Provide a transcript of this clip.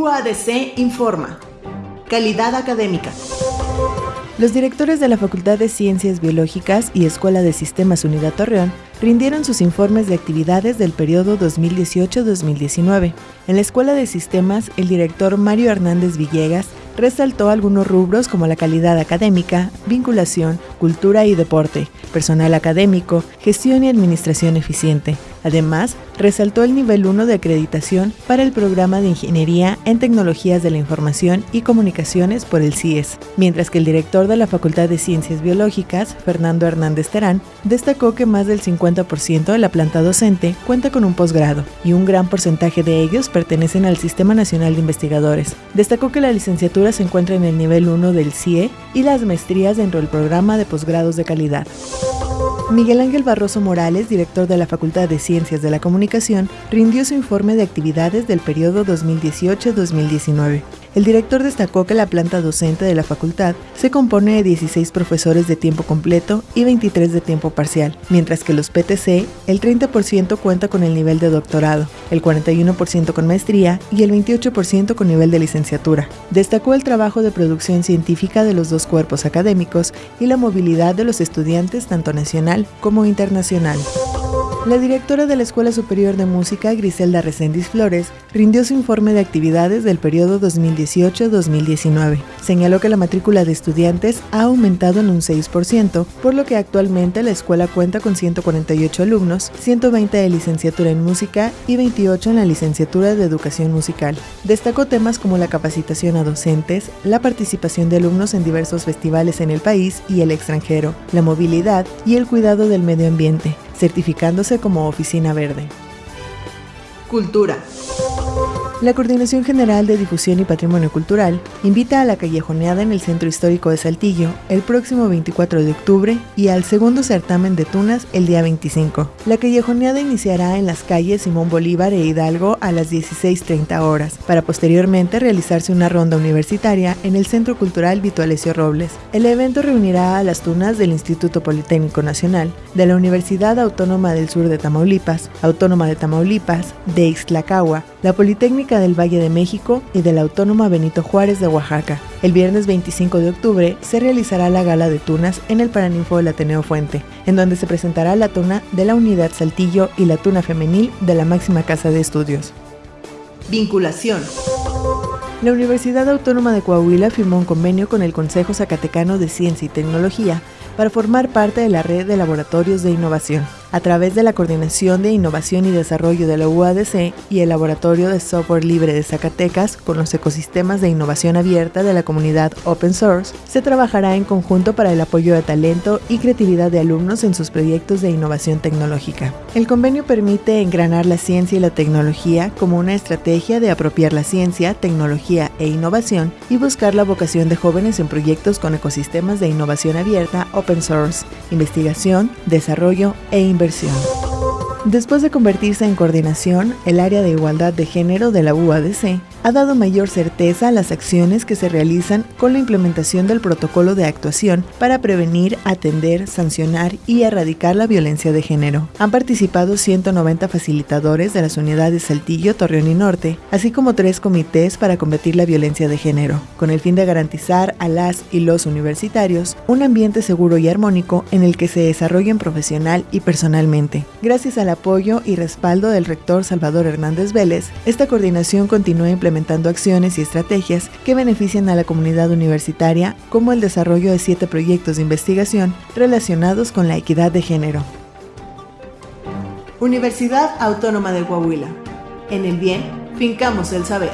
UADC informa. Calidad académica. Los directores de la Facultad de Ciencias Biológicas y Escuela de Sistemas Unidad Torreón rindieron sus informes de actividades del periodo 2018-2019. En la Escuela de Sistemas, el director Mario Hernández Villegas resaltó algunos rubros como la calidad académica, vinculación, cultura y deporte, personal académico, gestión y administración eficiente. Además, resaltó el nivel 1 de acreditación para el programa de Ingeniería en Tecnologías de la Información y Comunicaciones por el CIES, mientras que el director de la Facultad de Ciencias Biológicas, Fernando Hernández Terán, destacó que más del 50% de la planta docente cuenta con un posgrado y un gran porcentaje de ellos pertenecen al Sistema Nacional de Investigadores. Destacó que la licenciatura se encuentra en el nivel 1 del CIE y las maestrías dentro del programa de posgrados de calidad. Miguel Ángel Barroso Morales, director de la Facultad de Ciencias de la Comunicación, rindió su informe de actividades del periodo 2018-2019. El director destacó que la planta docente de la facultad se compone de 16 profesores de tiempo completo y 23 de tiempo parcial, mientras que los PTC, el 30% cuenta con el nivel de doctorado, el 41% con maestría y el 28% con nivel de licenciatura. Destacó el trabajo de producción científica de los dos cuerpos académicos y la movilidad de los estudiantes tanto nacional como internacional. La directora de la Escuela Superior de Música, Griselda Reséndiz Flores, rindió su informe de actividades del periodo 2018-2019. Señaló que la matrícula de estudiantes ha aumentado en un 6%, por lo que actualmente la escuela cuenta con 148 alumnos, 120 de licenciatura en música y 28 en la licenciatura de educación musical. Destacó temas como la capacitación a docentes, la participación de alumnos en diversos festivales en el país y el extranjero, la movilidad y el cuidado del medio ambiente certificándose como Oficina Verde. Cultura. La Coordinación General de Difusión y Patrimonio Cultural invita a la callejoneada en el Centro Histórico de Saltillo el próximo 24 de octubre y al segundo certamen de tunas el día 25. La callejoneada iniciará en las calles Simón Bolívar e Hidalgo a las 16.30 horas, para posteriormente realizarse una ronda universitaria en el Centro Cultural Vito Alessio Robles. El evento reunirá a las tunas del Instituto Politécnico Nacional, de la Universidad Autónoma del Sur de Tamaulipas, Autónoma de Tamaulipas, de Ixtlacagua, la Politécnica del Valle de México y de la Autónoma Benito Juárez de Oaxaca. El viernes 25 de octubre se realizará la gala de tunas en el Paraninfo del Ateneo Fuente, en donde se presentará la tuna de la Unidad Saltillo y la tuna femenil de la máxima casa de estudios. Vinculación. La Universidad Autónoma de Coahuila firmó un convenio con el Consejo Zacatecano de Ciencia y Tecnología para formar parte de la red de laboratorios de innovación a través de la Coordinación de Innovación y Desarrollo de la UADC y el Laboratorio de Software Libre de Zacatecas con los ecosistemas de innovación abierta de la comunidad Open Source, se trabajará en conjunto para el apoyo de talento y creatividad de alumnos en sus proyectos de innovación tecnológica. El convenio permite engranar la ciencia y la tecnología como una estrategia de apropiar la ciencia, tecnología e innovación y buscar la vocación de jóvenes en proyectos con ecosistemas de innovación abierta Open Source, investigación, desarrollo e innovación Después de convertirse en coordinación, el área de igualdad de género de la UADC ha dado mayor certeza a las acciones que se realizan con la implementación del protocolo de actuación para prevenir, atender, sancionar y erradicar la violencia de género. Han participado 190 facilitadores de las unidades Saltillo, Torreón y Norte, así como tres comités para combatir la violencia de género, con el fin de garantizar a las y los universitarios un ambiente seguro y armónico en el que se desarrollen profesional y personalmente. Gracias al apoyo y respaldo del rector Salvador Hernández Vélez, esta coordinación continúa implementando implementando acciones y estrategias que benefician a la comunidad universitaria, como el desarrollo de siete proyectos de investigación relacionados con la equidad de género. Universidad Autónoma de Coahuila. En el bien, fincamos el saber.